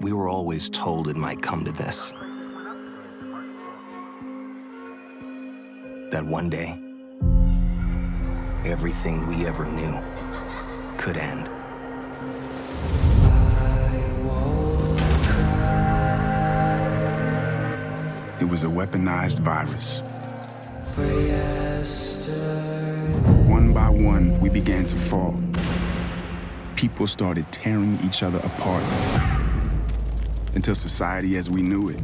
We were always told it might come to this. That one day, everything we ever knew could end. It was a weaponized virus. One by one, we began to fall. People started tearing each other apart until society as we knew it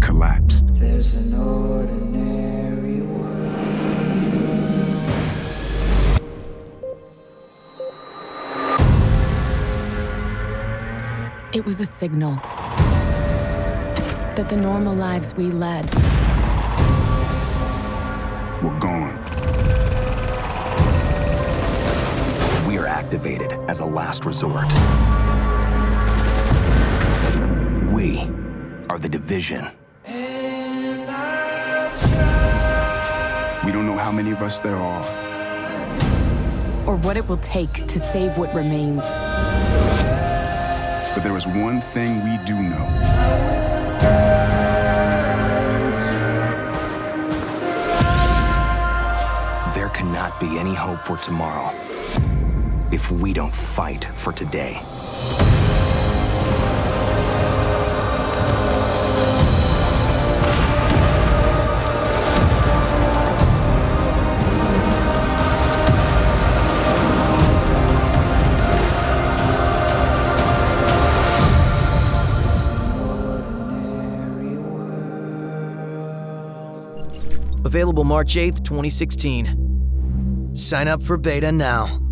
collapsed. There's an ordinary world. It was a signal that the normal lives we led Were gone. Activated as a last resort. We are the division. We don't know how many of us there are, or what it will take to save what remains. but there is one thing we do know. There cannot be any hope for tomorrow if we don't fight for today. Available March 8th, 2016. Sign up for beta now.